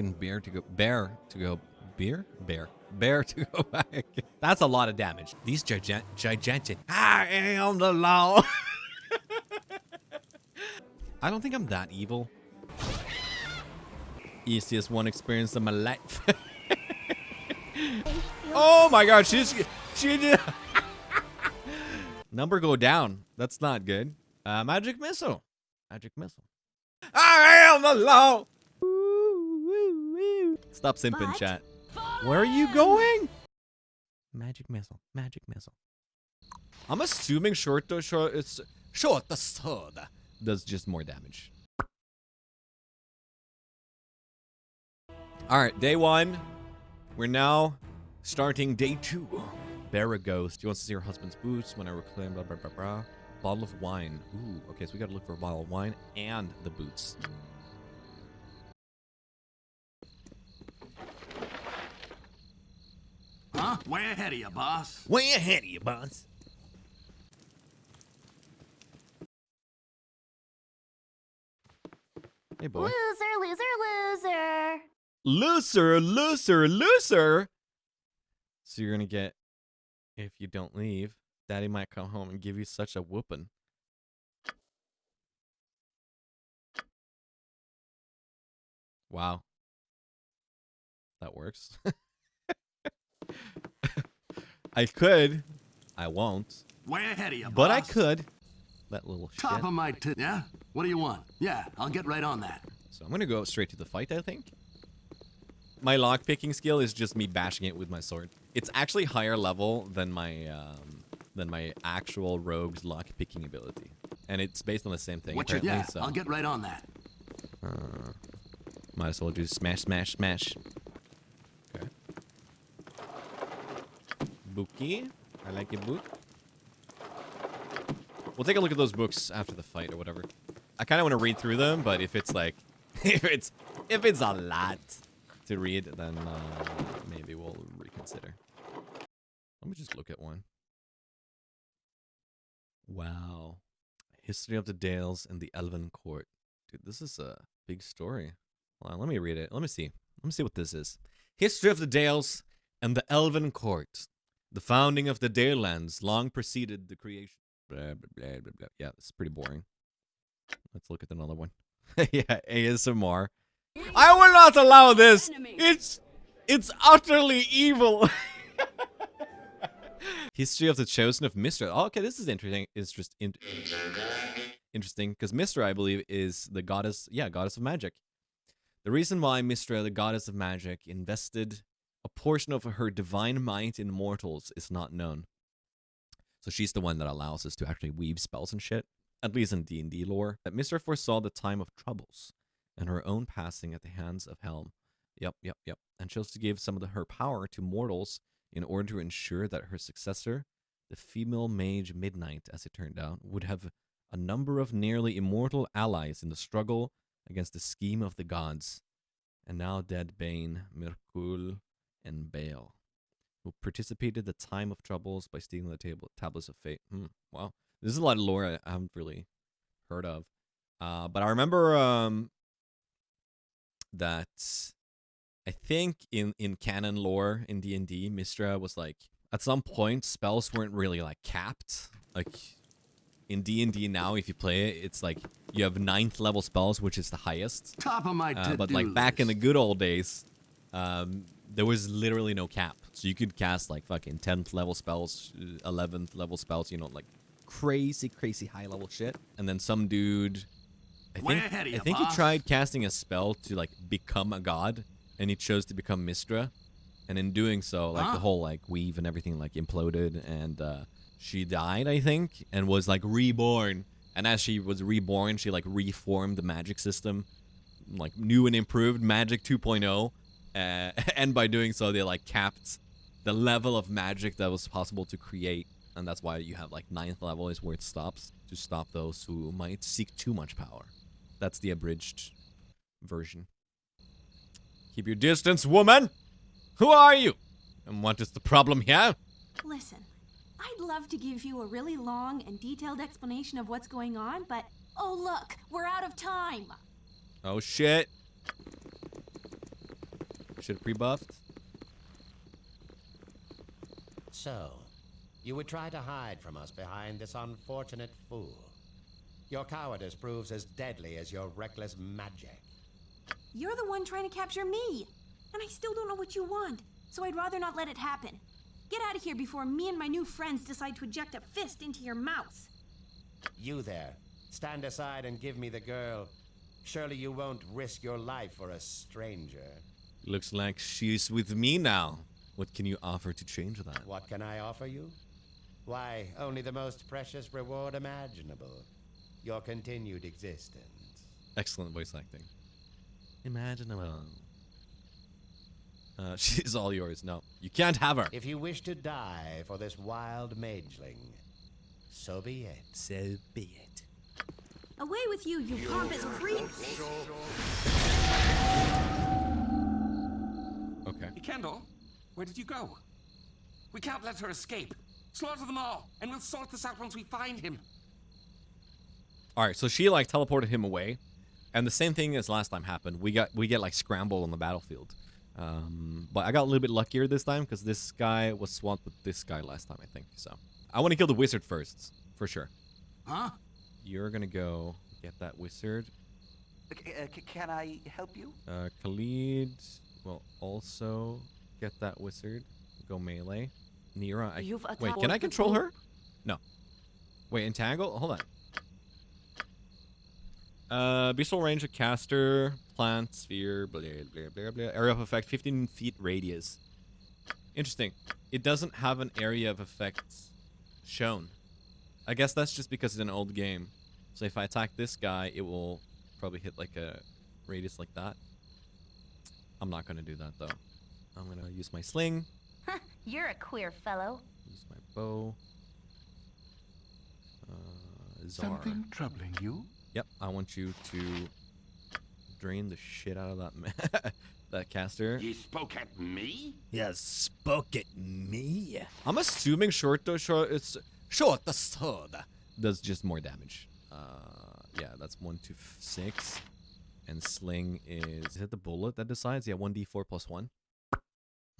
fucking bear to go bear to go beer bear bear to go back. That's a lot of damage. These gigantic gigantic. I am the law. I don't think I'm that evil. Easiest one experience of my life. oh my god, she's she did number go down. That's not good. Uh, magic missile. Magic missile. I am the law. Stop simping, But- chat. Where are you going? Magic missile. Magic missile. I'm assuming short the short it's short the sword does just more damage. All right, day one. We're now starting day two. Bear a ghost. She wants to see her husband's boots when I reclaim blah blah blah blah. Bottle of wine. Ooh, okay, so we gotta look for a bottle of wine and the boots. Huh? Way ahead of you, boss. Way ahead of you, boss. Hey, boy. Loser, loser, loser. Looser, looser, looser. So you're gonna get, if you don't leave, Daddy might come home and give you such a whooping. Wow. That works. I could. I won't. Way ahead of you, But I could. That little Top shit. of my t- Yeah? What do you want? Yeah, I'll get right on that. So I'm gonna go straight to the fight, I think. My lockpicking skill is just me bashing it with my sword. It's actually higher level than my um, than my actual rogue's lockpicking ability, and it's based on the same thing What apparently. yeah, so I'll get right on that. uh, might as well do smash, smash, smash. Bookie, I like your book. We'll take a look at those books after the fight or whatever. I kind of want to read through them, but if it's like, if it's if it's a lot to read, then uh, maybe we'll reconsider. Let me just look at one. Wow, history of the Dales and the Elven Court. Dude, this is a big story. Hold on, let me read it. Let me see. Let me see what this is. History of the Dales and the Elven Court. The founding of the Dale lands long preceded the creation. Blah, blah, blah. Yeah, this is pretty boring. Let's look at another one. yeah, ASMR. I will not allow this. It's it's utterly evil. History of the Chosen of Mystra. Oh, okay, this is interesting. It's just in- interesting because Mystra, I believe, is the goddess. Yeah, goddess of magic. The reason why Mystra, the goddess of magic, invested a portion of her divine might in mortals is not known. So she's the one that allows us to actually weave spells and shit, at least in D&D lore. That Mystra foresaw the time of troubles and her own passing at the hands of Helm. Yep, yep, yep. And chose to give some of the, her power to mortals in order to ensure that her successor, the female mage Midnight, as it turned out, would have a number of nearly immortal allies in the struggle against the scheme of the gods. And now dead Bane, Myrkul, and Bhaal, who participated the time of troubles by stealing the table tablets of fate. Hmm, wow. This is a lot of lore I haven't really heard of. Uh, but I remember um, that I think in in canon lore in D and D, Mystra was like at some point spells weren't really like capped. Like in D and D now, if you play it, it's like you have ninth level spells, which is the highest. Top of my Uh, but like back in the good old days, um, there was literally no cap, so you could cast like fucking tenth level spells, eleventh level spells, you know, like crazy, crazy high level shit. And then some dude, I think, I think he tried casting a spell to like become a god, and he chose to become Mystra, and in doing so, like Huh? the whole like weave and everything like imploded, and uh, she died, I think, and was like reborn. And as she was reborn, she like reformed the magic system like new and improved magic 2.0 uh, and by doing so they like capped the level of magic that was possible to create and that's why you have like ninth level is where it stops to stop those who might seek too much power. That's the abridged version. Keep your distance woman! Who are you? And what is the problem here? Listen, I'd love to give you a really long and detailed explanation of what's going on, but oh look, we're out of time. oh shit Should have pre-buffed. So, you would try to hide from us behind this unfortunate fool. Your cowardice proves as deadly as your reckless magic. You're the one trying to capture me. And I still don't know what you want. So I'd rather not let it happen. Get out of here before me and my new friends decide to eject a fist into your mouth. You there, stand aside and give me the girl. Surely you won't risk your life for a stranger. Looks like she's with me now. What can you offer to change that? What can I offer you? Why, only the most precious reward imaginable your continued existence. Excellent voice acting. Imaginable. Uh, she's all yours. No, you can't have her. If you wish to die for this wild mageling, so be it. So be it. Away with you, you pompous creep! Okay. Kendall, where did you go? We can't let her escape. Slaughter them all, and we'll sort this out once we find him. All right. So she like teleported him away, and the same thing as last time happened. We got we get like scrambled on the battlefield. Um, but I got a little bit luckier this time because this guy was swamped with this guy last time, I think. So I want to kill the wizard first, for sure. Huh? You're gonna go get that wizard. Uh, can I help you? Uh, Khalid will also get that wizard. Go melee. Neera, I, You've wait, can I control her? No. Wait, entangle? Hold on. Uh, visual range of caster, plant, sphere, blah, blah, blah, blah. Area of effect, 15 feet radius. Interesting. It doesn't have an area of effect shown. I guess that's just because it's an old game. So if I attack this guy, it will probably hit like a radius like that. I'm not gonna do that though. I'm gonna use my sling, You're a queer fellow. use my bow. Uh, Zara. Something troubling you? Yep, I want you to drain the shit out of that man, that caster. You spoke at me? Yes, spoke at me. I'm assuming short the short it's short the sword does just more damage. Uh, yeah, that's one to six, and sling is is it the bullet that decides? Yeah, one d four plus one.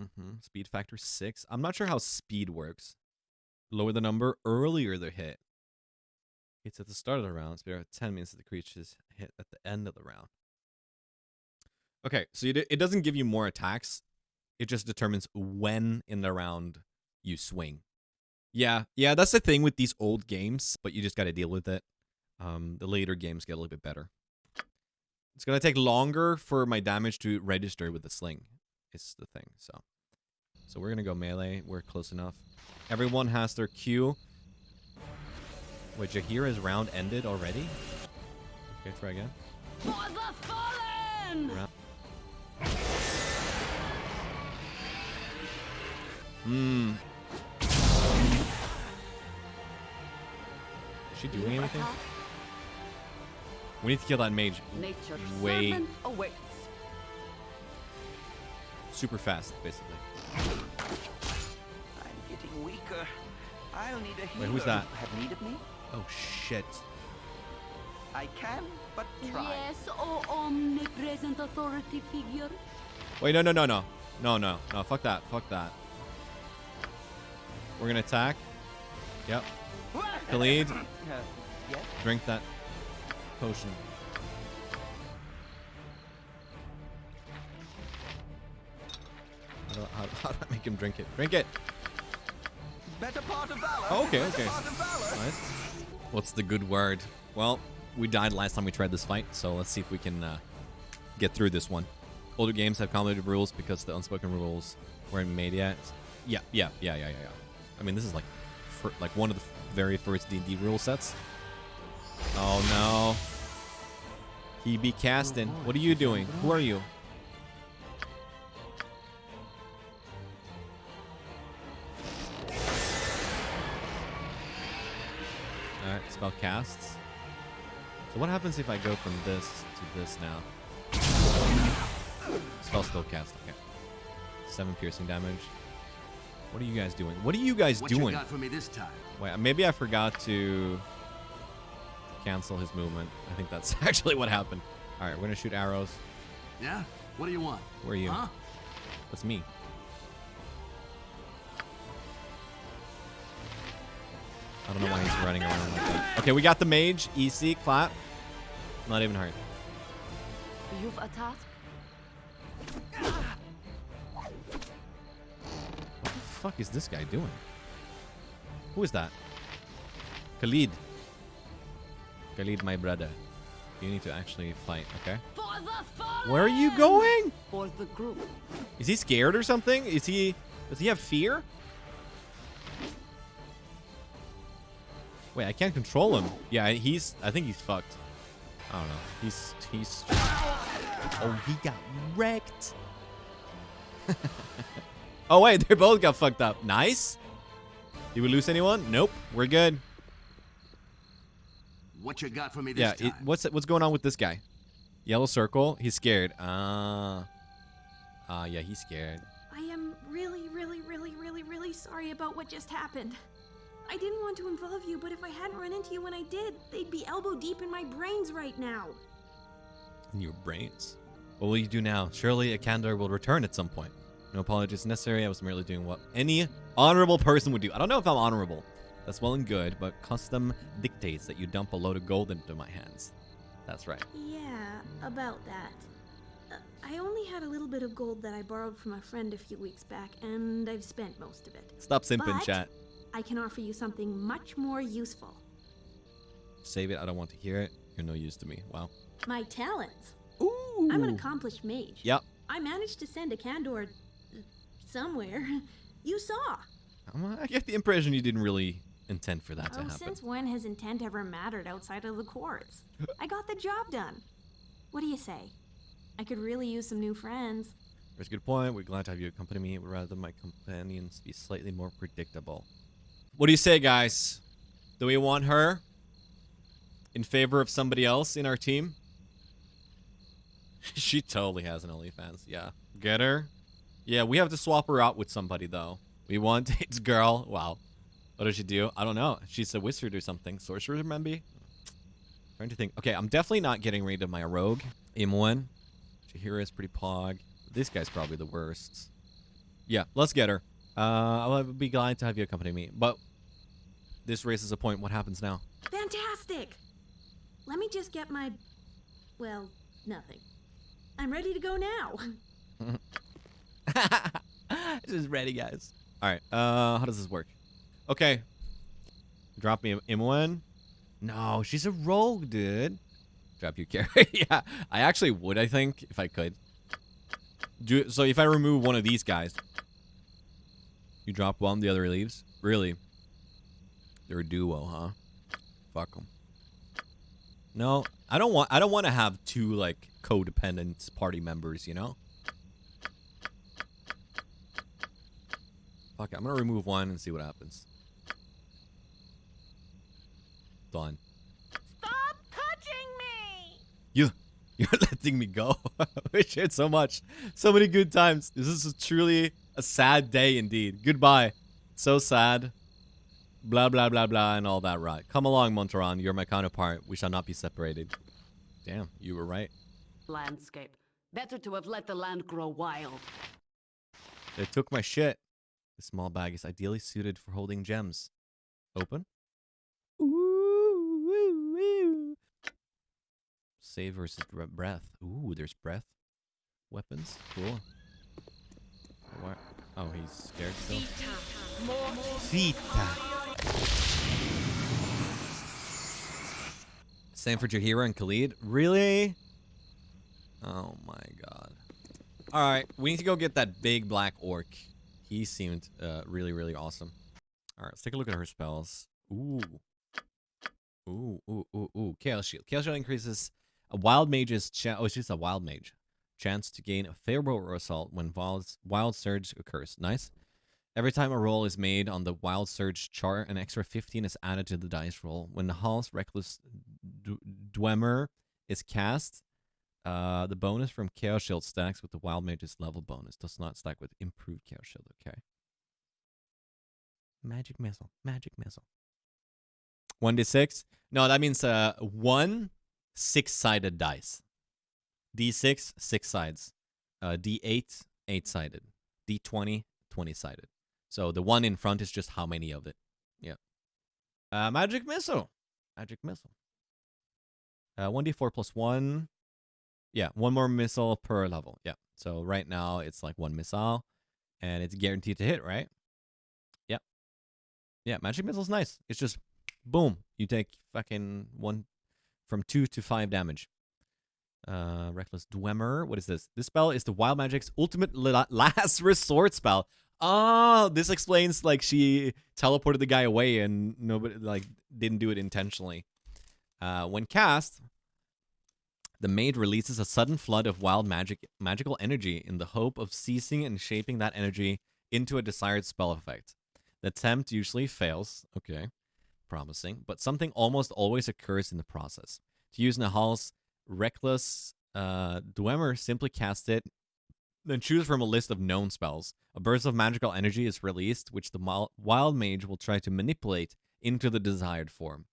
Mm-hmm. Speed factor six. I'm not sure how speed works. Lower the number, earlier the hit. It's at the start of the round. Speed of ten means that the creature's hit at the end of the round. Okay, so it doesn't give you more attacks. It just determines when in the round you swing. Yeah, yeah, that's the thing with these old games, but you just got to deal with it. Um, the later games get a little bit better. It's gonna take longer for my damage to register with the sling. It's the thing. So, so we're gonna go melee. We're close enough. Everyone has their Q. Wait, Jaheira's round ended already? Okay, try again. For the fallen! Round. Hmm. Is she doing anything? We need to kill that mage Nature's Way- servant awaits. super fast, basically. I'm getting weaker. I'll need a healer. who's that? Have need of me? Oh shit. I can, but try. Yes, oh omnipresent authority figure. Wait, no, no, no, no. No, no, no. Fuck that. Fuck that. We're gonna attack. Yep. Khalid, Uh, yes? drink that potion. How do, how, how do I make him drink it? Drink it! Better part of valor. Oh, okay, Better okay. part of valor. Nice. What's the good word? Well, we died last time we tried this fight, so let's see if we can uh, get through this one. Older games have complicated rules because the unspoken rules weren't made yet. Yeah, yeah, yeah, yeah, yeah, yeah. I mean, this is like, fir- like one of the very first D&D rule sets. Oh no. He be casting. What are you doing? Who are you? Alright, spell casts. So what happens if I go from this to this now? Spell still cast, okay. Seven piercing damage. What are you guys doing? What are you guys What doing? you got for me this time? Wait, maybe I forgot to cancel his movement. I think that's actually what happened. All right, we're gonna shoot arrows. Yeah? What do you want? Where are you? Huh? That's me. I don't know why he's running around like that. Okay, we got the mage. EC, clap. Not even hurt. You've a task? What the fuck is this guy doing? Who is that? Khalid. Khalid, my brother. You need to actually fight, okay? Where are you going? For the group. Is he scared or something? Is he... Does he have fear? Wait, I can't control him. Yeah, he's... I think he's fucked. I don't know. He's... He's... Oh, he got wrecked. oh, wait. They both got fucked up. Nice. Did we lose anyone? Nope. We're good. What you got for me this Yeah, time? it, what's what's going on with this guy? Yellow circle. He's scared. Ah. Ah, yeah, he's scared. I am really, really, really, really, really sorry about what just happened. I didn't want to involve you, but if I hadn't run into you when I did, they'd be elbow deep in my brains right now. In your brains. What will you do now? Surely a candor will return at some point. No apologies necessary. I was merely doing what any honorable person would do. I don't know if I'm honorable. That's well and good, but custom dictates that you dump a load of gold into my hands. That's right. Yeah, about that. Uh, I only had a little bit of gold that I borrowed from a friend a few weeks back, and I've spent most of it. Stop simping, But- chat. I can offer you something much more useful. Save it. I don't want to hear it. You're no use to me. Wow. My talents. Ooh. I'm an accomplished mage. Yep. I managed to send a Candor uh, somewhere. You saw. I get the impression you didn't really intend for that to Oh, happen. since when has intent ever mattered outside of the courts? I got the job done. What do you say? I could really use some new friends. There's a good point. We're glad to have you accompany me. Would rather my companions be slightly more predictable. What do you say, guys? Do we want her in favor of somebody else in our team? she totally has an OnlyFans. Yeah. Get her? Yeah, we have to swap her out with somebody, though. We want it's girl. Wow. What does she do? I don't know. She's a wizard or something. Sorcerer, maybe? Trying to think. Okay, I'm definitely not getting rid of my rogue. Imoen. Jaheira is pretty pog. This guy's probably the worst. Yeah, let's get her. Uh, I'll be glad to have you accompany me. But this raises a point. What happens now? Fantastic! Let me just get my. Well, nothing. I'm ready to go now. this is ready, guys. All right. Uh, how does this work? Okay. Drop me Imoen. No, she's a rogue, dude. Drop you carry. yeah, I actually would. I think if I could. Do so. If I remove one of these guys, you drop one, the other leaves. Really? They're a duo, huh? Fuck them. No, I don't want. I don't want to have two like codependent party members. You know. Fuck it, I'm gonna remove one and see what happens. Done. Stop touching me! You, you're letting me go. we shared so much, so many good times. This is truly a sad day indeed. Goodbye. So sad. Blah blah blah blah and all that right. Come along, Montaron. You're my counterpart. We shall not be separated. Damn, you were right. Landscape. Better to have let the land grow wild. They took my shit. The small bag is ideally suited for holding gems. Open. Save versus breath. Ooh, there's breath. Weapons. Cool. What? Oh, he's scared still. Sita. Same for Jaheira and Khalid. Really? Oh my god. All right, we need to go get that big black orc. He seemed uh, really, really awesome. All right, let's take a look at her spells. Ooh. Ooh, ooh, ooh, ooh. Chaos Shield. Chaos Shield increases a wild mage's chance. Oh, she's a wild mage. Chance to gain a favorable assault when wild, Surge occurs. Nice. Every time a roll is made on the Wild Surge chart, an extra 15 is added to the dice roll. When the Hall's Reckless Dwemer is cast, uh, the bonus from Chaos Shield stacks with the Wild Mage's level bonus. Does not stack with improved Chaos Shield. Okay. Magic Missile. Magic Missile. 1d6? No, that means uh, one six-sided dice. D6, six sides. Uh, D8, eight-sided. D20, 20 sided. So the one in front is just how many of it. Yeah. Uh, magic missile. Magic missile. Uh, 1d4 plus 1. Yeah, one more missile per level. Yeah. So right now it's like one missile and it's guaranteed to hit, right? Yeah. Yeah, magic missile's nice. It's just boom, you take fucking one from 2 to 5 damage. Uh reckless dweomer. What is this? This spell is the wild magic's ultimate last resort spell. Oh, this explains like she teleported the guy away and nobody like didn't do it intentionally. Uh, when cast, the maid releases a sudden flood of wild magic magical energy in the hope of seizing and shaping that energy into a desired spell effect. The attempt usually fails, okay, promising, but something almost always occurs in the process. To use Nahal's reckless uh, Dweomer, simply cast it, then choose from a list of known spells. A burst of magical energy is released, which the wild mage will try to manipulate into the desired form.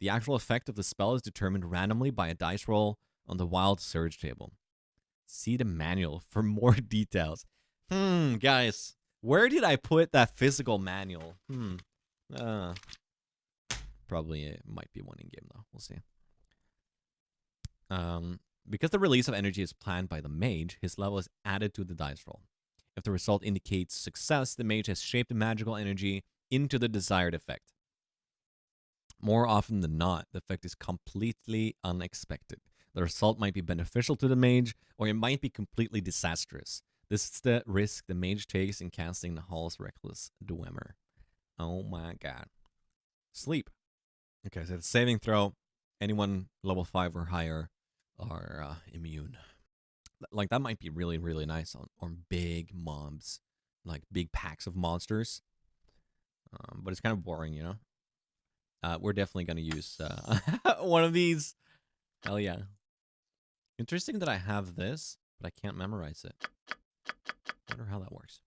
The actual effect of the spell is determined randomly by a dice roll on the wild surge table. See the manual for more details. Hmm, guys, where did I put that physical manual? Hmm. Uh, probably it might be one in game though. We'll see. Um, because the release of energy is planned by the mage, his level is added to the dice roll. If the result indicates success, the mage has shaped the magical energy into the desired effect. More often than not, the effect is completely unexpected. The result might be beneficial to the mage, or it might be completely disastrous. This is the risk the mage takes in casting the Hall's Reckless Dwemer. Oh my god. Sleep. Okay, so the saving throw, anyone level 5 or higher are uh, immune. Like, that might be really, really nice on, on big mobs, like big packs of monsters. Um, but it's kind of boring, you know? Uh, we're definitely going to use uh, one of these. Hell yeah. Interesting that I have this, but I can't memorize it. Wonder how that works.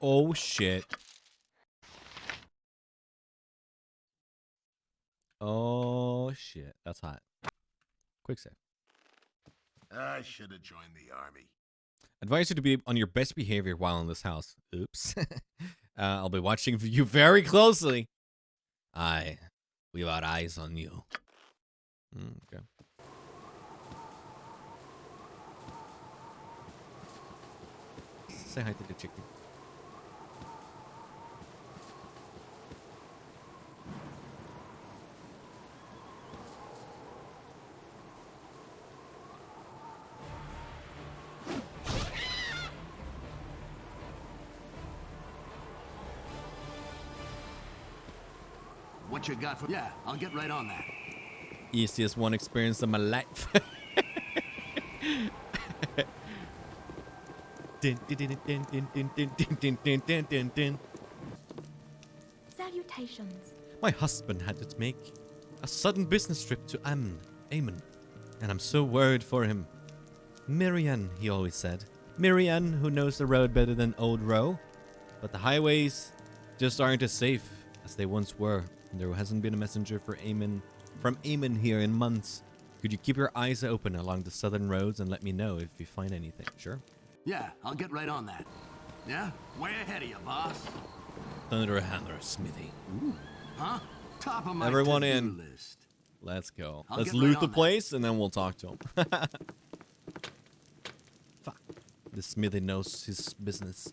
Oh shit. Oh shit. That's hot. Quick save. I should have joined the army. Advise you to be on your best behavior while in this house. Oops. uh, I'll be watching you very closely. I, we've got eyes on you. Mm, okay. Say hi to the chicken. What you got for Yeah, I'll get right on that. Easiest one experience of my life. Salutations. My husband had to make a sudden business trip to Amman, amen and I'm so worried for him. Marianne, he always said. Marianne, who knows the road better than old Roe, but the highways just aren't as safe as they once were. There hasn't been a messenger for Amn from Amn here in months. Could you keep your eyes open along the southern roads and let me know if you find anything? Sure. Yeah, I'll get right on that. Yeah? Way ahead of you, boss. Thunder Hammer Smithy. Huh? Top of my Everyone in. list. Let's go. I'll Let's get right loot the on that. place and then we'll talk to him. Fuck. The smithy knows his business.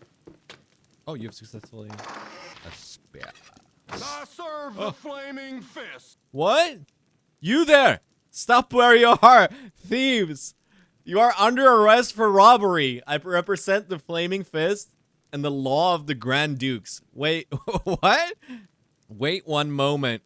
Oh, you've successfully a spare. I serve the oh. flaming fist. What? You there? Stop where you are, thieves! You are under arrest for robbery. I represent the Flaming Fist and the law of the Grand Dukes. Wait, what? Wait one moment.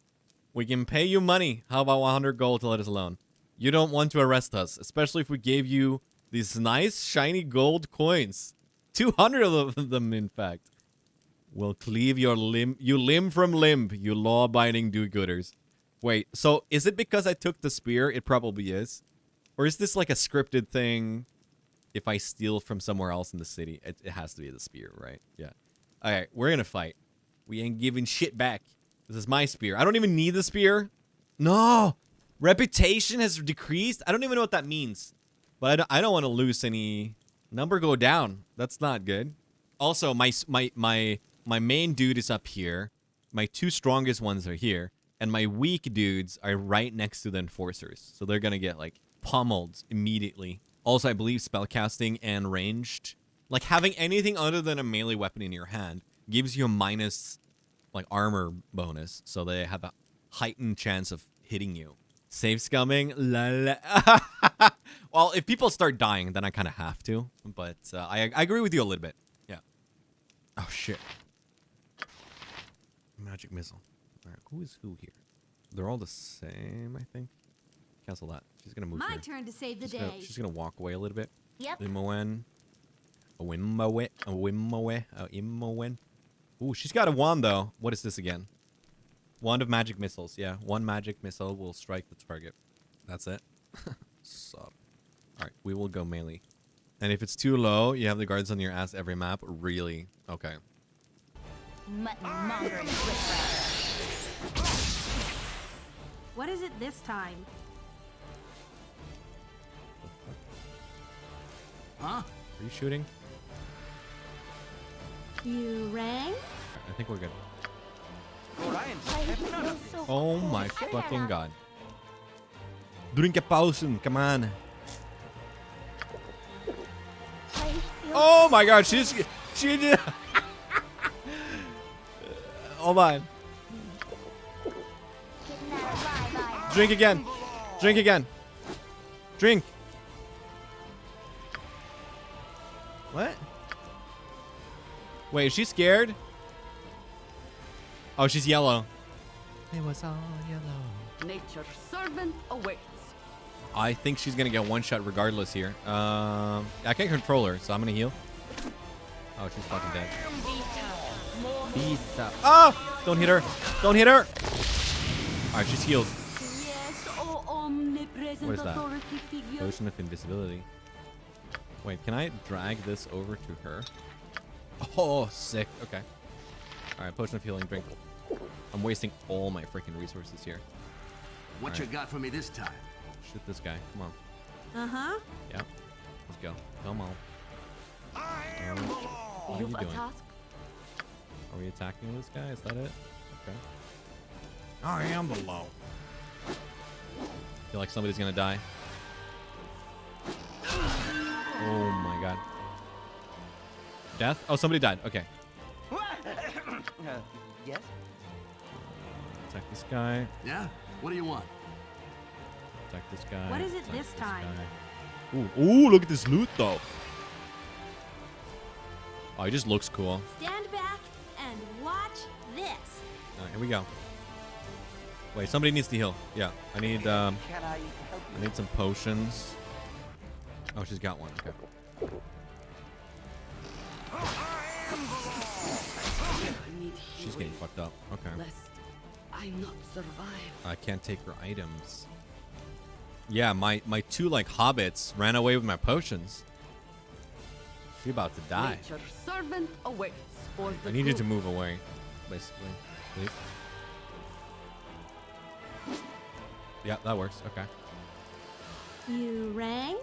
We can pay you money. How about 100 gold to let us alone? You don't want to arrest us, especially if we gave you these nice shiny gold coins. 200 of them, in fact. Will cleave your limb, you limb from limb, you law-abiding do-gooders. Wait, so is it because I took the spear? It probably is. Or is this like a scripted thing? If I steal from somewhere else in the city, it, it has to be the spear, right? Yeah. All right, we're gonna fight. We ain't giving shit back. This is my spear. I don't even need the spear. No, Reputation has decreased. I don't even know what that means. But I don't, I don't want to lose any number go down. That's not good. Also, my my my my main dude is up here. My two strongest ones are here, and my weak dudes are right next to the enforcers. So they're gonna get like pummeled immediately. Also, I believe spellcasting and ranged, like having anything other than a melee weapon in your hand, gives you a minus like armor bonus, so they have a heightened chance of hitting you. Save scumming, la la. well, if people start dying, then I kind of have to. But uh, I I agree with you a little bit. Yeah. Oh shit. Magic missile. All right, who is who here? They're all the same, I think. Cancel that. She's gonna move My here. turn to save the She's gonna, day. she's gonna walk away a little bit. Yep. Imowen. A Wimowe. A. A Imowen. Ooh, she's got a wand though. What is this again? Wand of magic missiles. Yeah, one magic missile will strike the target. That's it. Sup. Alright, we will go melee. And if it's too low, you have the guards on your ass every map. Really? Okay. Mutton What is it this time? Huh? Are you shooting? You rang? I think we're good. Orion, have none of this. Oh my fucking god. Drink a potion, come on. Oh my god, she's she did Hold on. Drink again. Drink again. Drink. What? Wait, is she scared? Oh, she's yellow. It was all yellow. Nature's servant awaits. I think she's gonna get one shot regardless here. Um, I can't control her, so I'm gonna heal. Oh, she's fucking dead. Vita. Oh! Don't hit her! Don't hit her! Alright, she's healed. Yes, oh omnipresent What is that? authority figure. Potion of invisibility. Wait, can I drag this over to her? Oh, sick. Okay. Alright, potion of healing, drink. I'm wasting all my freaking resources here. What you got for me this time? Shoot this guy. Come on. Uh-huh. Yep. Let's go. Come on. Alright. What are You've you a doing? task. Are we attacking this guy? Is that it? Okay. I am the low. Feel like somebody's gonna die. Oh my god. Death? Oh, somebody died. Okay. Uh, yes? Attack this guy. Yeah? What do you want? Attack this guy. What is it attack this time? guy. Ooh, ooh, look at this loot though. Oh, he just looks cool. Stand here we go. Wait, somebody needs to heal. Yeah, I need um I need some potions. Oh, she's got one. Okay. She's getting fucked up. Okay. I not survive. I can't take her items. Yeah, my my two like hobbits ran away with my potions. She about to die. Nature's servant awaits for the I needed to move away, basically. Please. Yeah, that works. Okay. You rang?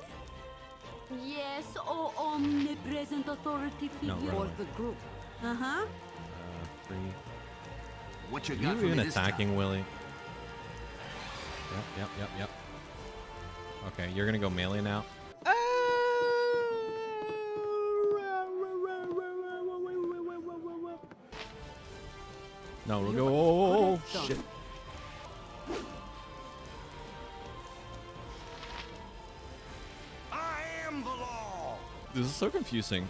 Yes, oh omnipresent authority figure No, run the group. Uh-huh. Uh, three. What you Are got you for me even this attacking, Willie? Yep, yep, yep, yep. Okay, you're gonna go melee now. No, we'll go. Oh, What is done? shit. I am the law. This is so confusing.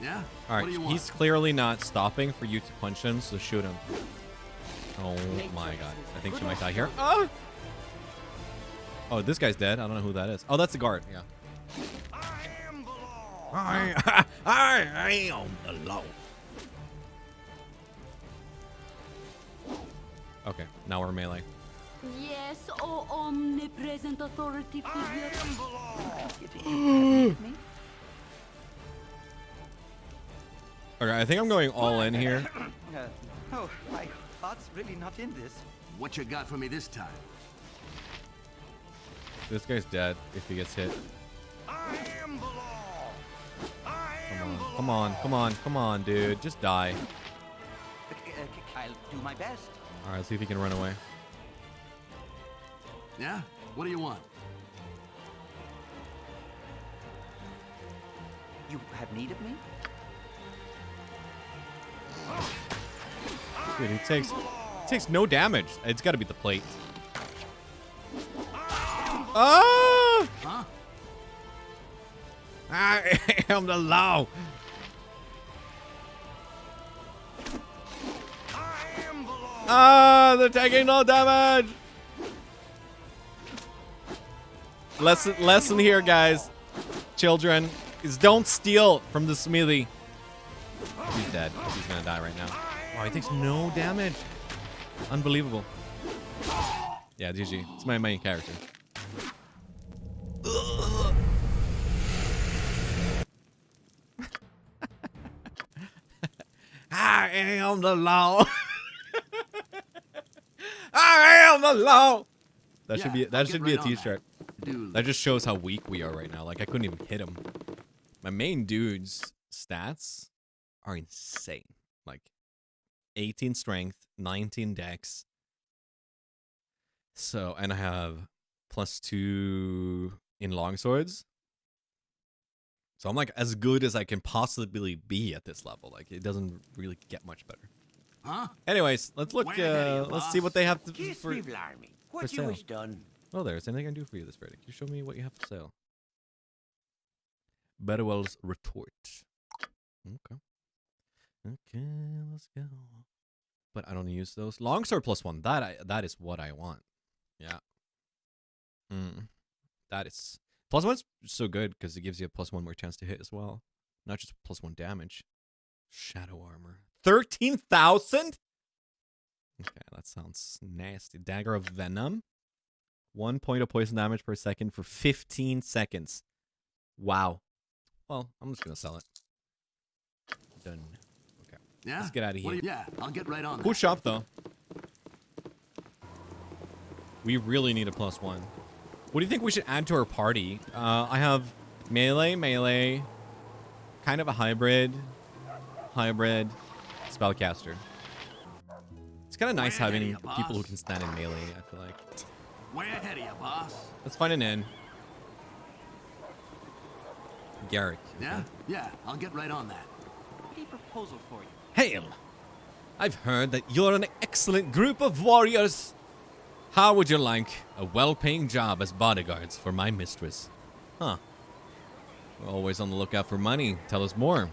Yeah? All right. What do you want? he's clearly not stopping for you to punch him, so shoot him. Oh my god, I think she might die here. Ah! Oh, this guy's dead. I don't know who that is. Oh, that's the guard. Yeah. I am the law. I, I am the law. Okay, now we're melee. Yes, oh omnipresent authority I am the law. Getting happy with me? Okay, I think I'm going all in here. Uh, oh, my heart's really not in this. What you got for me this time? This guy's dead if he gets hit. I am the law. I Come on, come on, come on, come on, dude. Just die. Uh, uh, I'll do my best. All right, let's see if he can run away. Yeah? What do you want? You have need of me? Dude, he takes he takes no damage. It's got to be the plate. Ah! Huh? I am the law. Ah, they're taking no damage. Lesson, lesson here, guys. Children, is don't steal from the smithy. He's dead. He's gonna die right now. Wow, he takes no damage. Unbelievable. Yeah, GG. It's my main character. I am the law. I am the law. That should Yeah, be I'll that should be a right on that. t-shirt. Dude. That just shows how weak we are right now. Like I couldn't even hit him. My main dude's stats are insane. Like 18 strength, 19 dex. So, and I have plus 2 in longswords. So I'm like as good as I can possibly be at this level. Like it doesn't really get much better. Huh? Anyways, let's look. Way ahead of Uh, let's see what they have to Kiss for. me. What sale. you wish done? Oh, there. Is anything I can do for you this? Can you show me what you have for sale? Betterwell's retort. Okay. Okay, let's go. But I don't use those. Longsword plus one. That I, that is what I want. Yeah. Mm. That is plus one's so good because it gives you a plus one more chance to hit as well, not just plus one damage. Shadow armor. Thirteen thousand. Okay, that sounds nasty. Dagger of Venom. One point of poison damage per second for 15 seconds. Wow. Well, I'm just gonna sell it. Done. Okay. Yeah? Let's get out of here. you- yeah, I'll get right on that. Cool shop though. We really need a plus one. What do you think we should add to our party? Uh, I have melee, melee, kind of a hybrid, hybrid, spellcaster. It's kind of nice Way ahead of having ya, people who can stand in melee. I feel like. Way ahead of you, boss. Let's find an inn. Garrick. Yeah? Yeah, I'll get right on that. A proposal for you. Hail! I've heard that you're an excellent group of warriors. How would you like a well-paying job as bodyguards for my mistress? Huh. We're always on the lookout for money. Tell us more.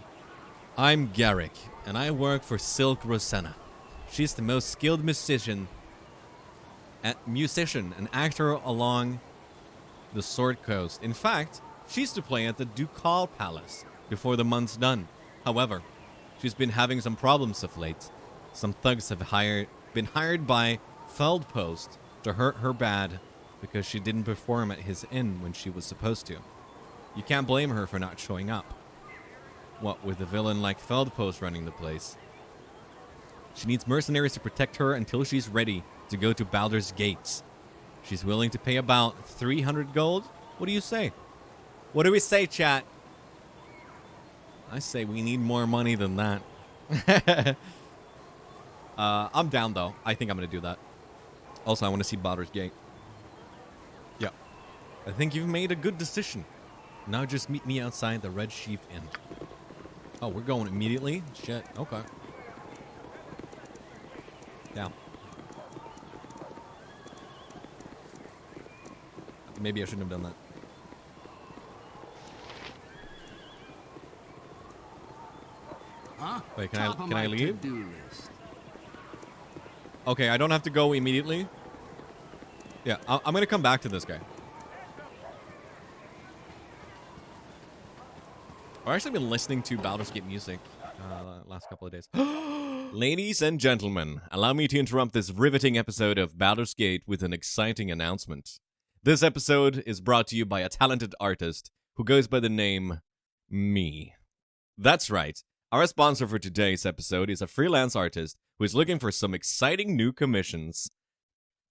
I'm Garrick, and I work for Silke Rosanna. She's the most skilled musician, musician and actor along the Sword Coast. In fact, she's to play at the Ducal Palace before the month's done. However, she's been having some problems of late. Some thugs have hired been hired by Feldpost to hurt her bad because she didn't perform at his inn when she was supposed to. You can't blame her for not showing up. What with a villain like Feldpost running the place. She needs mercenaries to protect her until she's ready to go to Baldur's Gates. She's willing to pay about 300 gold. What do you say? What do we say, chat? I say we need more money than that. uh, I'm down though. I think I'm gonna do that. Also, I want to see Baldur's Gate. Yeah. I think you've made a good decision. Now just meet me outside the Red Sheep Inn. Oh, we're going immediately? Shit. Okay. Yeah. Maybe I shouldn't have done that. Huh? Wait, can I- Top of can I leave? Okay, I don't have to go immediately. Yeah, I'm gonna come back to this guy. I've actually been listening to Baldur's Gate music uh, last couple of days. Ladies and gentlemen, allow me to interrupt this riveting episode of Baldur's Gate with an exciting announcement. This episode is brought to you by a talented artist who goes by the name Me. That's right. Our sponsor for today's episode is a freelance artist who is looking for some exciting new commissions.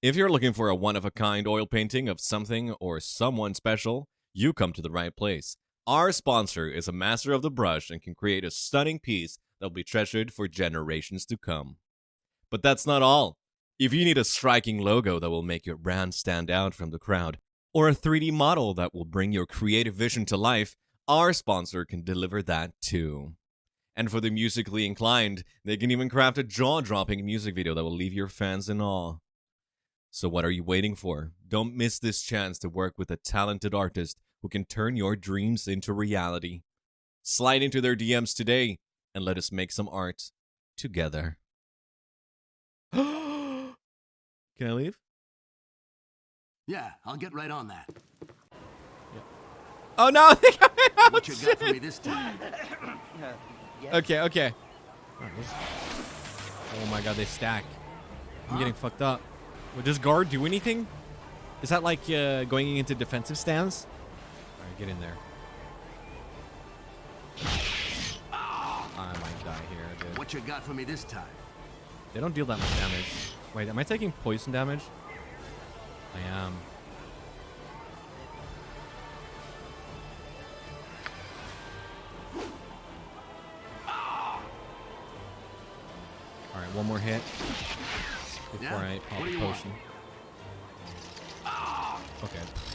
If you're looking for a one of a kind oil painting of something or someone special, you come to the right place. Our sponsor is a master of the brush and can create a stunning piece that will be treasured for generations to come. But that's not all. If you need a striking logo that will make your brand stand out from the crowd, or a 3D model that will bring your creative vision to life, our sponsor can deliver that too. And for the musically inclined, they can even craft a jaw dropping music video that will leave your fans in awe. So, what are you waiting for? Don't miss this chance to work with a talented artist who can turn your dreams into reality. Slide into their DMs today and let us make some art together. can I leave? Yeah, I'll get right on that. Oh no! they got me out. What you got for me this time? Uh, yes. Okay, okay. Oh my god, they stack. I'm getting fucked up. Would this guard do anything? Is that like uh, going into defensive stance? Get in there. I might die here, dude. What you got for me this time? They don't deal that much damage. Wait, am I taking poison damage? I am. Alright, one more hit before Yeah? I pop What do a want? potion. Okay.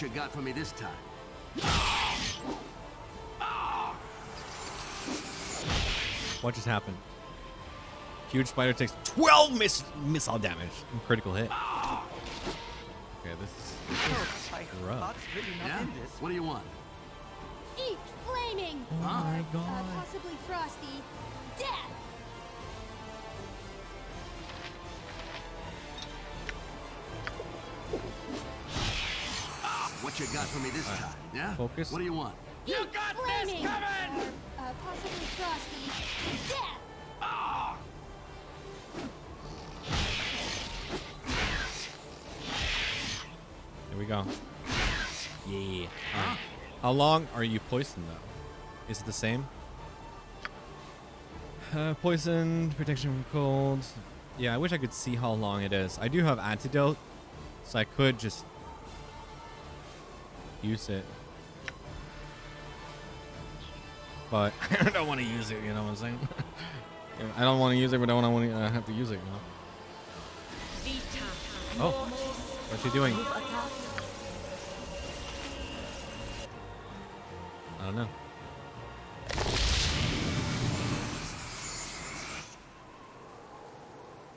What you got for me this time? What just happened? Huge spider takes 12 miss missile damage. and Critical hit. Okay, this is, this is rough. heart's really not Yeah? What do you want? Eat flaming! Oh my Uh, god. possibly frosty. What you got for me this time? Yeah? Focus. What do you want? You got flaming! this coming! Uh, possibly frosty. Death! Here we go. Yeah. Alright. How long are you poisoned though? Is it the same? Uh, poison, protection from cold. Yeah, I wish I could see how long it is. I do have antidote, so I could just use it. But I don't want to use it, you know what I'm saying? I don't want to use it, but I don't want to uh, have to use it, you know? Oh, what's he doing? I don't know.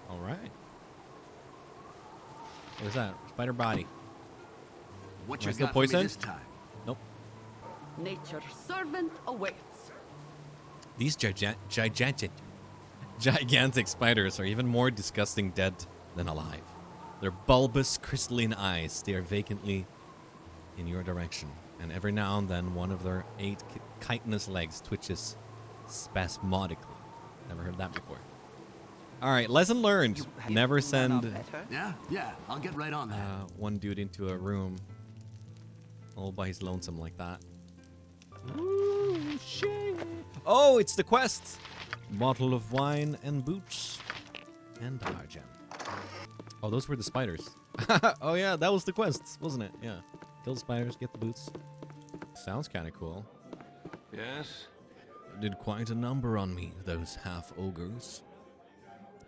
All right. What is that? Spider body. What Am I you still got for me poisoned? this time? Nope. Nature's servant awaits. These gigan- gigantic, gigantic spiders are even more disgusting dead than alive. Their bulbous, crystalline eyes stare vacantly in your direction, and every now and then one of their eight chitinous legs twitches spasmodically. Never heard that before. All right, lesson learned: never send. Yeah? Yeah, I'll get right on that. uh, one dude into a room all by his lonesome like that. Ooh, shit. Oh, it's the quest. Bottle of wine and boots and argent. Oh, those were the spiders. oh yeah, that was the quest, wasn't it? Yeah. Kill the spiders, get the boots. Sounds kind of cool. Yes? Did quite a number on me, those half ogres.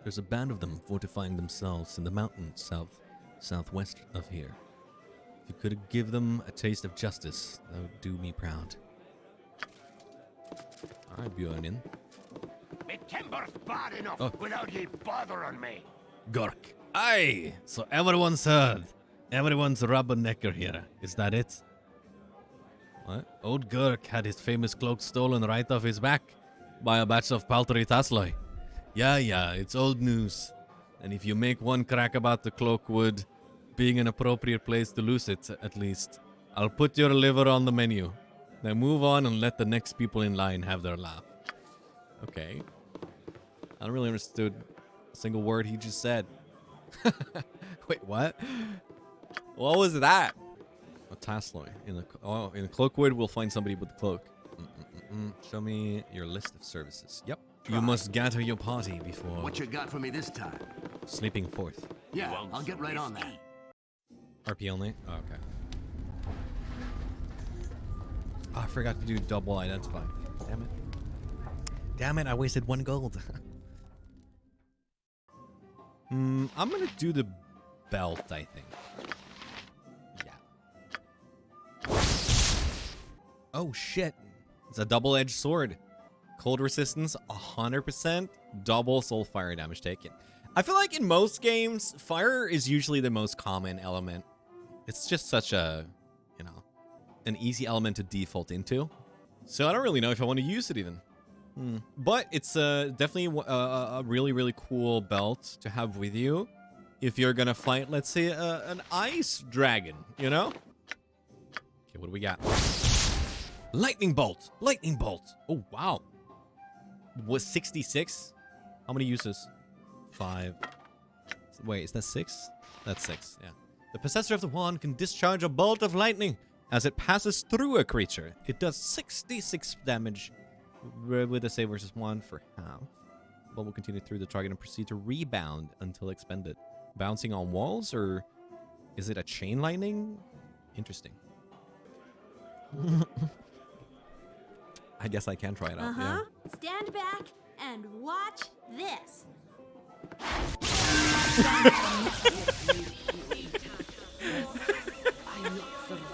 There's a band of them fortifying themselves in the mountains south southwest of here. If you could give them a taste of justice, that would do me proud. Alright, Björnin. Me timber's bad enough Oh. without ye bothering me. Gork. Aye! So everyone's heard. Everyone's rubbernecker here. Is that it? What? Old Gurk had his famous cloak stolen right off his back by a batch of paltry Tasloi. Yeah, yeah, it's old news. And if you make one crack about the Cloakwood being an appropriate place to lose it, at least, I'll put your liver on the menu. Now move on and let the next people in line have their laugh. Okay. I don't really understood a single word he just said. Wait, what? What was that? A Tasloi. In the oh, in the Cloakwood, we'll find somebody with the cloak. Mm-mm-mm-mm. Show me your list of services. Yep. You must gather your party before What you got for me this time? sleeping forth. Yeah, I'll get right on that. RP only? Oh, okay. Oh, I forgot to do double identify. Damn it. Damn it, I wasted one gold. Hmm, I'm gonna do the belt, I think. Yeah. Oh shit. It's a double-edged sword. Cold resistance, 100%. Double soul fire damage taken. I feel like in most games, fire is usually the most common element. It's just such a, you know, an easy element to default into. So I don't really know if I want to use it even. Hmm. But it's uh, definitely a, a really, really cool belt to have with you if you're gonna fight, let's say, uh, an ice dragon, you know? Okay, what do we got? Lightning bolt! Lightning bolt! Oh, wow. Was 66? How many uses? Five. Wait, is that six? That's six, yeah. The possessor of the wand can discharge a bolt of lightning as it passes through a creature. It does 66 damage with a save versus one for half. But will continue through the target and proceed to rebound until expended. Bouncing on walls, or is it a chain lightning? Interesting. I guess I can try it out. Uh huh. Yeah. Stand back and watch this.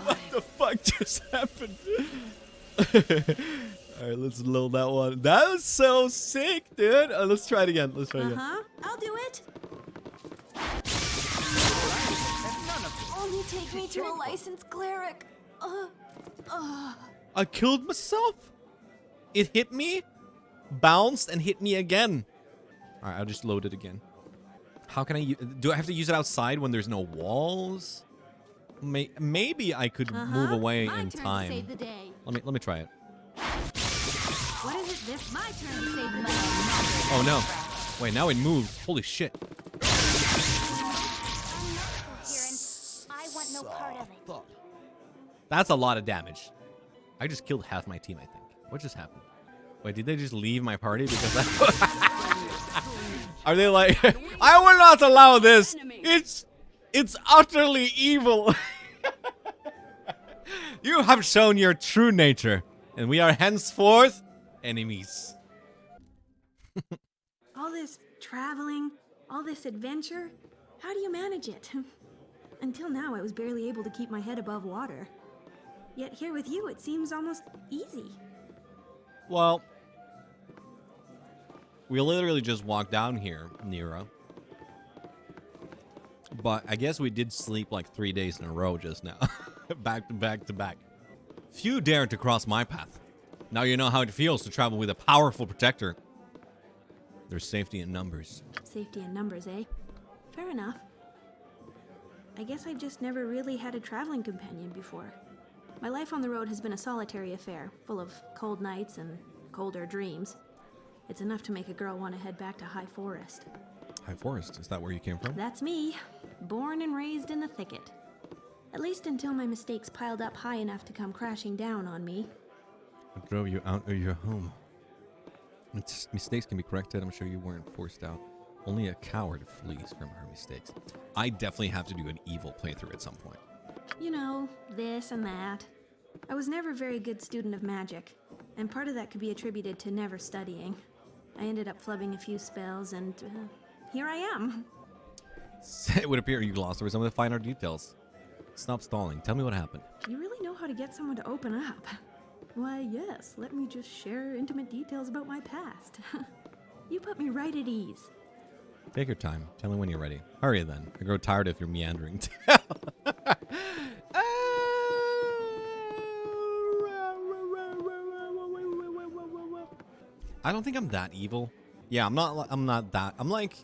What the fuck just happened? Alright, let's load that one. That was so sick, dude. Uh, let's try it again. Let's try it Uh again. huh. I'll do it. Only take me to a licensed cleric. Uh, uh. I killed myself. It hit me, bounced, and hit me again. Alright, I'll just load it again. How can I u- do I have to use it outside when there's no walls? May- maybe I could Uh-huh. move away My in turn time. To save the day. Let me let me try it. What is it? This my turn to save the day. Oh no. Wait, now it moves. Holy shit. Kieran, I want no part of it. That's a lot of damage. I just killed half my team, I think. What just happened? Wait, did they just leave my party because I... Are they like, I will not allow this. It's, it's utterly evil. you have shown your true nature, and we are henceforth enemies. All this traveling, all this adventure, how do you manage it? Until now, I was barely able to keep my head above water. Yet here with you, it seems almost easy. Well, we literally just walked down here, Neera. But I guess we did sleep like three days in a row just now. back to back to back. Few dare to cross my path. Now you know how it feels to travel with a powerful protector. There's safety in numbers. Safety in numbers, eh? Fair enough. I guess I've just never really had a traveling companion before. My life on the road has been a solitary affair, full of cold nights and colder dreams. It's enough to make a girl want to head back to High Forest. High Forest, is that where you came from? That's me, born and raised in the thicket. At least until my mistakes piled up high enough to come crashing down on me. What drove you out of your home? Mis- Mistakes can be corrected. I'm sure you weren't forced out. Only a coward flees from her mistakes. I definitely have to do an evil playthrough at some point. You know, this and that. I was never a very good student of magic, and part of that could be attributed to never studying. I ended up flubbing a few spells, and uh, here I am. It would appear you glossed over some of the finer details. Stop stalling. Tell me what happened. You really know how to get someone to open up. Why, yes, let me just share intimate details about my past. you put me right at ease. Take your time. Tell me when you're ready. Hurry then. I grow tired of your meandering. I don't think I'm that evil. Yeah, I'm not. I'm not that. I'm like.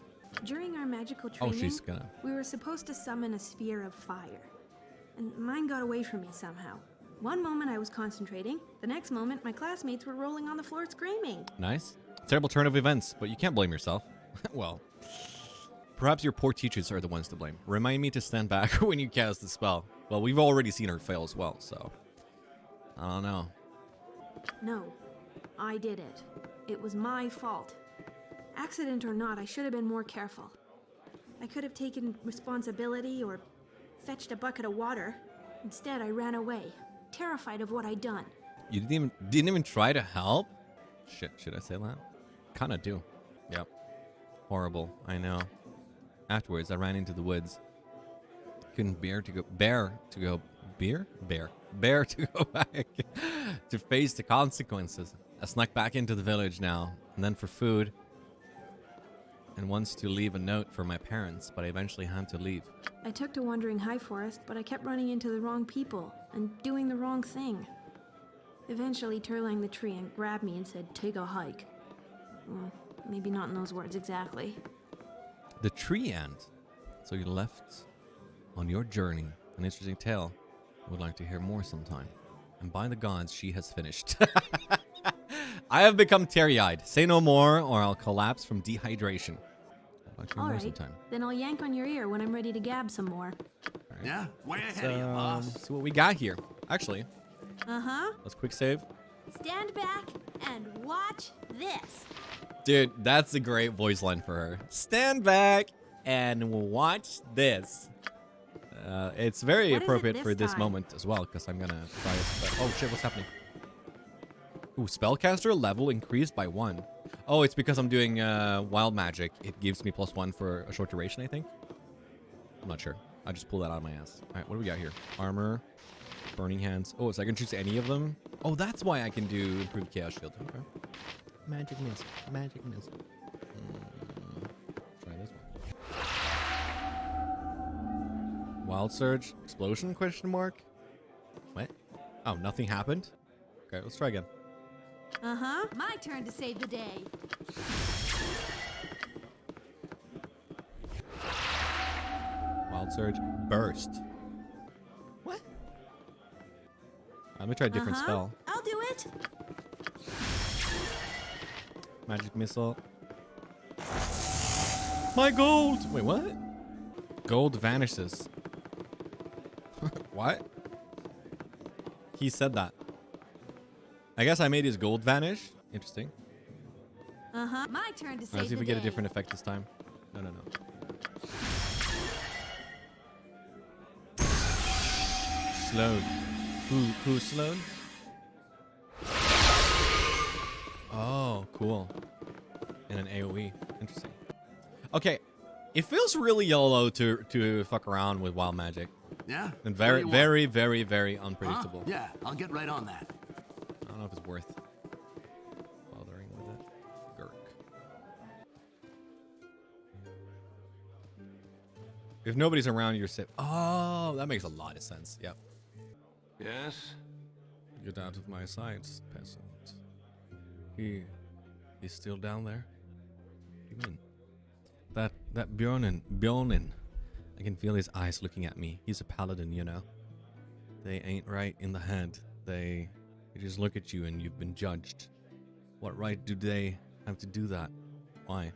During our magical Oh, training, she's gonna. we were supposed to summon a sphere of fire. And mine got away from me somehow. One moment I was concentrating, the next moment my classmates were rolling on the floor screaming. Nice. Terrible turn of events, but you can't blame yourself. well, perhaps your poor teachers are the ones to blame. Remind me to stand back when you cast the spell. Well, we've already seen her fail as well, so I don't know. No, I did it. It was my fault. Accident or not, I should have been more careful. I could have taken responsibility or fetched a bucket of water. Instead, I ran away, terrified of what I'd done. You didn't even didn't even try to help. Shit, should I say that? Kind of do. Yep. Horrible. I know. Afterwards, I ran into the woods. Couldn't bear to go bear to go beer bear bear to go back to face the consequences. I snuck back into the village now, and then for food, and once to leave a note for my parents, but I eventually had to leave. I took to wandering High Forest, but I kept running into the wrong people and doing the wrong thing. Eventually, Turlang the treant grabbed me and said, Take a hike. Well, maybe not in those words exactly. The treant. So you left on your journey. An interesting tale. I would like to hear more sometime. And by the gods, she has finished. I have become teary-eyed. Say no more, or I'll collapse from dehydration. I'd like to hear more Alright, sometime. then I'll yank on your ear when I'm ready to gab some more. Yeah, way Let's, ahead of you, um, boss. see what we got here. Actually, Uh huh. let's quick save. Stand back and watch this. Dude, that's a great voice line for her. Stand back and watch this. Uh, it's very What is it appropriate this for this time? moment as well, because I'm gonna try it. But, oh shit, what's happening? Ooh, spellcaster level increased by one. Oh, it's because I'm doing uh, wild magic. It gives me plus one for a short duration, I think. I'm not sure. I just pulled that out of my ass. All right, what do we got here? Armor, burning hands. Oh, so I can choose any of them. Oh, that's why I can do improved chaos shield. Okay. Magic missile. Magic missile. Wild surge. Explosion? Question mark. What? Oh, nothing happened. Okay, let's try again. Uh huh. My turn to save the day. Wild surge. Burst. What? Let me try a different uh-huh. spell. I'll do it. Magic missile. My gold! Wait, what? Gold vanishes. What? He said that. I guess I made his gold vanish. Interesting. Uh huh. My turn to save Let's see if we get a different effect this time. No, no, no. Sloan. Who, who's Sloan? Oh, cool. And an AoE. Interesting. Okay, it feels really YOLO to to fuck around with wild magic. Yeah? And What do very, very, very, very Huh? unpredictable. Yeah, I'll get right on that. I don't know if it's worth bothering with it. Gurk. If nobody's around, you're safe. Oh, that makes a lot of sense. Yep. Yes? Get out of my sight, peasant. He, he's still down there. What do you mean? That that Bjornin, Bjornin. I can feel his eyes looking at me. He's a paladin, you know. They ain't right in the head. They, they just look at you and you've been judged. What right do they have to do that? Why?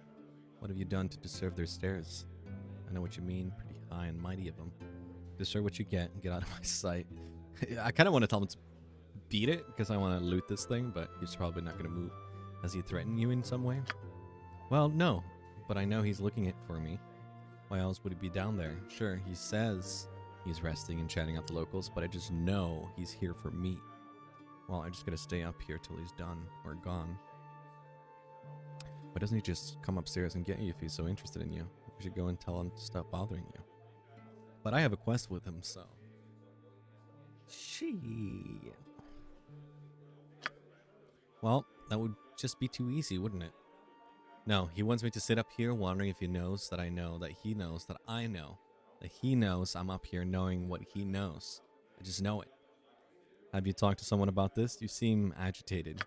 What have you done to deserve their stares? I know what you mean. Pretty high and mighty of them. Deserve what you get and get out of my sight. I kind of want to tell him to beat it because I want to loot this thing, but he's probably not going to move. Has he threatened you in some way? Well, no, but I know he's looking it for me. Why else would he be down there? Sure, he says he's resting and chatting out the locals, but I just know he's here for me. Well, I just gotta stay up here till he's done or gone. Why doesn't he just come upstairs and get you if he's so interested in you? We should go and tell him to stop bothering you. But I have a quest with him, so. Shit. Well, that would just be too easy, wouldn't it? No, he wants me to sit up here wondering if he knows that I know that he knows that I know. That he knows I'm up here knowing what he knows. I just know it. Have you talked to someone about this? You seem agitated.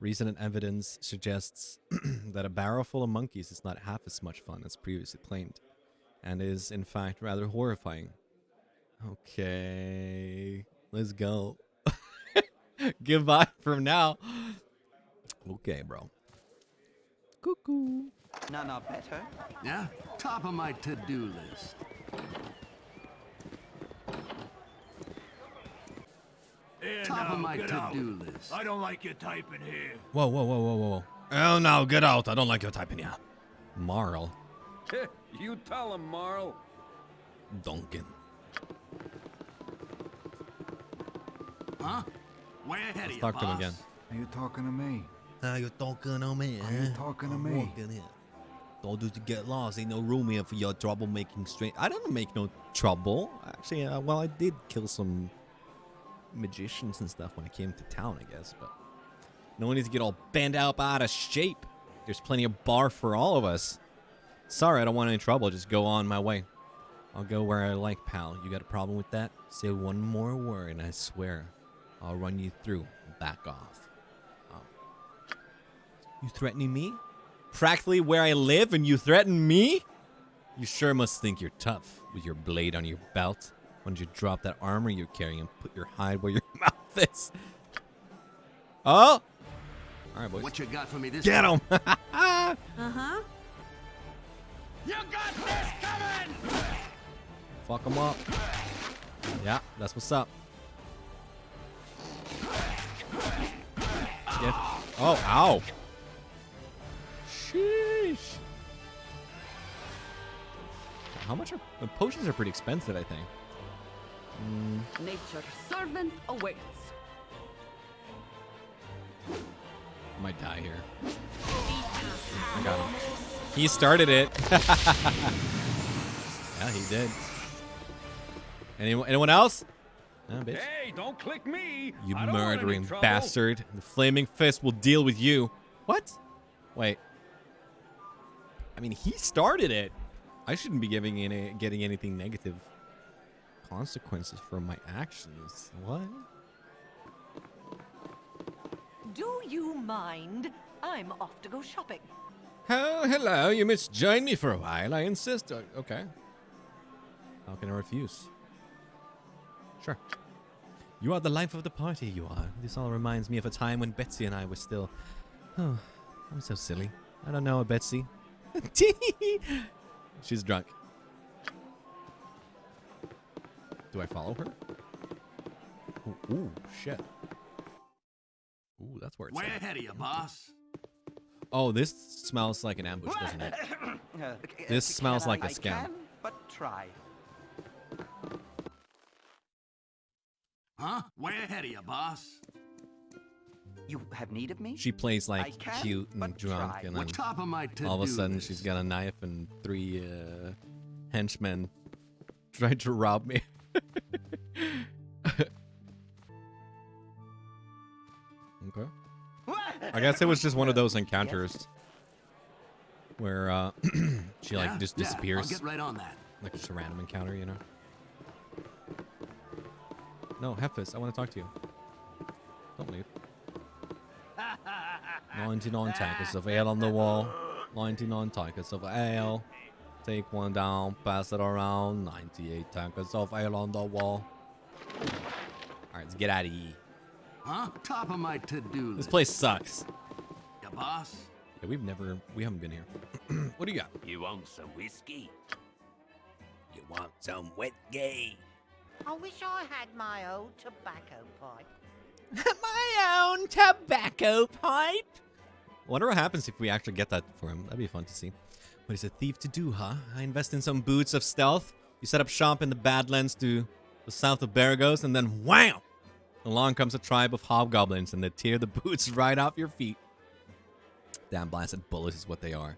Recent evidence suggests that a barrel full of monkeys is not half as much fun as previously claimed, and is in fact rather horrifying. Okay, let's go. Goodbye from now. Okay, bro. Cuckoo. No, no, better. Yeah? Top of my to-do list. Here Top now, of my to-do list. I don't like your typing here. Whoa, whoa, whoa, whoa, whoa. Oh, no, get out. I don't like your typing here. Marl. you tell him, Marl. Duncan. Huh? Where ahead Let's of you, talk to him again. Are you talking to me? Are you're talking to me? Are you talking to me? Don't do to get lost. Ain't no room here for your troublemaking straight. I didn't make no trouble. Actually, uh, well, I did kill some magicians and stuff when I came to town, I guess. But no need to get all bent up out of shape. There's plenty of bar for all of us. Sorry, I don't want any trouble. Just go on my way. I'll go where I like, pal. You got a problem with that? Say one more word, and I swear I'll run you through. Back off. You threatening me? Practically where I live, and you threaten me? You sure must think you're tough with your blade on your belt. Why don't you drop that armor you're carrying and put your hide where your mouth is? Oh! All right, boys. What you got for me this Get him! Uh huh. You got this coming! Fuck him up. Yeah, that's what's up. Yeah. Oh, ow. How much are the potions are pretty expensive, I think. Mm, Nature's servant awaits. I might die here. I got him. He started it. yeah, he did. Anyone, anyone else? No, bitch. Hey, don't click me. You I don't want any murdering bastard. The flaming fist will deal with you. What? Wait. I mean, he started it. I shouldn't be giving any getting anything negative consequences for my actions. What? Do you mind? I'm off to go shopping. Oh, hello. You must join me for a while. I insist. Uh, Okay. How can I refuse? Sure. You are the life of the party, you are. This all reminds me of a time when Betsy and I were still. Oh, I'm so silly. I don't know a Betsy. She's drunk. Do I follow her? Ooh, ooh shit. Ooh, that's where it's Way at. ahead of you, boss. Oh, this smells like an ambush, doesn't it? This c- smells can like a scam. can, but try. Huh? Way ahead of you, boss. You have need of me? She plays like can, cute and but drunk, try. and What then top of my to-do all of a sudden list? she's got a knife and three uh, henchmen trying to rob me. okay. I guess it was just one of those encounters where uh, she like Yeah? just Yeah, disappears, I'll get right on that. like just a random encounter, you know. No, Hefis, I want to talk to you. Don't leave. 99 tankers of ale on the wall. 99 tankers of ale. Take one down, pass it around. 98 tankers of ale on the wall. Alright, let's get out of here. Huh? Top of my to-do list. This place sucks. Ya boss? Yeah, we've never, we haven't been here. what do you got? You want some whiskey? You want some wet gay? I wish I had my old tobacco pipe. My own tobacco pipe. Wonder what happens if we actually get that for him. That'd be fun to see. What is a thief to do, huh? I invest in some boots of stealth. You set up shop in the Badlands to the south of Beregost, and then wham! Along comes a tribe of hobgoblins, and they tear the boots right off your feet. Damn blasted bullets is what they are.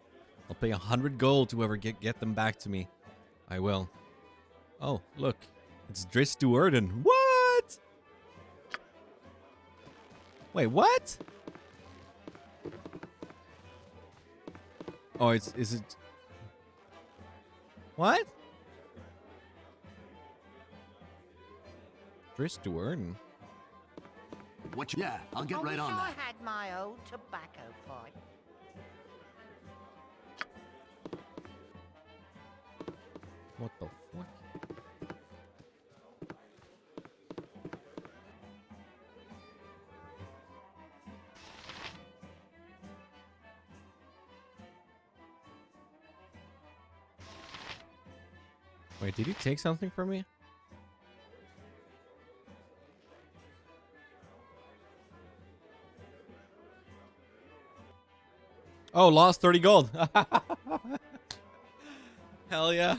I'll pay a hundred gold to whoever get get them back to me. I will. Oh, look. It's Drizzt Do'Urden. What? Wait, what? Oh, it's is it? What? Drizzt Do'Urden. What you... Yeah, I'll get I right wish on I that. I had my old tobacco pipe. What the Wait, did you take something from me? Oh, lost 30 gold. Hell yeah.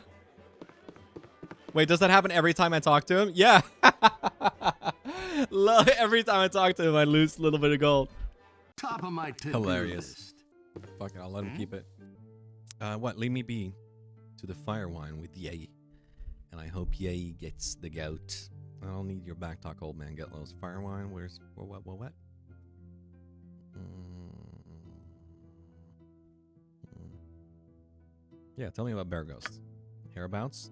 Wait, does that happen every time I talk to him? Yeah. every time I talk to him, I lose a little bit of gold. Top of my Hilarious. List. Fuck it, I'll let him hmm? keep it. Uh, what? Leave me be to the fire wine with Yay. And I hope Yay gets the gout. I don't need your back talk, old man. Get those fire wine. Where's what? What? What? what? Mm. Yeah, tell me about Beregost. Hereabouts?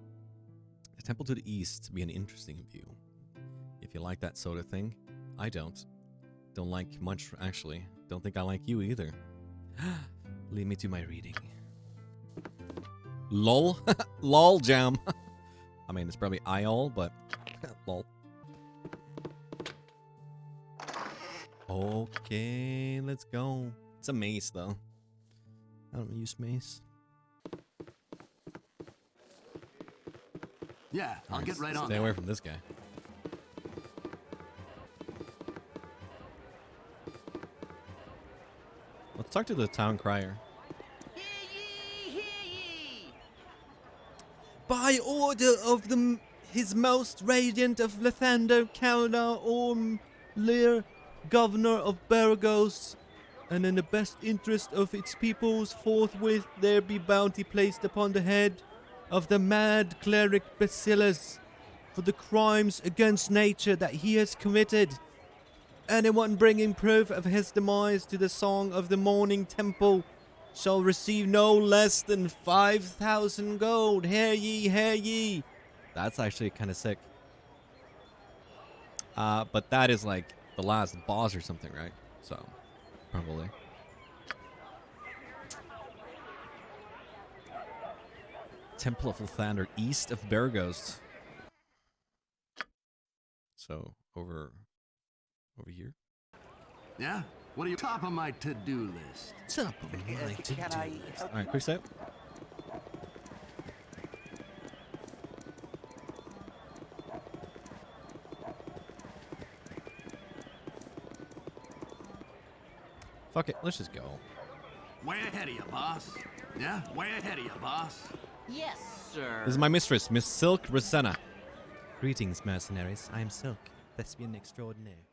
The temple to the east be an interesting view. If you like that sort of thing, I don't. Don't like much, actually. Don't think I like you either. Lead me to my reading. Lol. Lol jam. I mean, it's probably IOL, but lol. Okay, let's go. It's a mace, though. I don't use mace. Yeah, I'll Alright, get right on Stay that. away from this guy. Let's talk to the town crier. By order of the His Most Radiant of Lathander, Kelddath Ormlyr, Governor of Beregost, and in the best interest of its peoples, forthwith there be bounty placed upon the head of the mad cleric Bassilus for the crimes against nature that he has committed. Anyone bringing proof of his demise to the Song of the Morning Temple shall receive no less than 5,000 gold. Hear ye, hear ye. That's actually kind of sick. Uh, but that is like the last boss or something, right? So, probably. Temple of Lathander, east of Beregost. So, over over here. Yeah? What are you top of my to-do list? Top of my to-do list. All right, quick step. Fuck it, let's just go. Way ahead of you, boss. Yeah? Way ahead of you, boss. Yes, sir. This is my mistress, Miss Silke Rosanna. Greetings, mercenaries. I am Silke, thespian extraordinaire.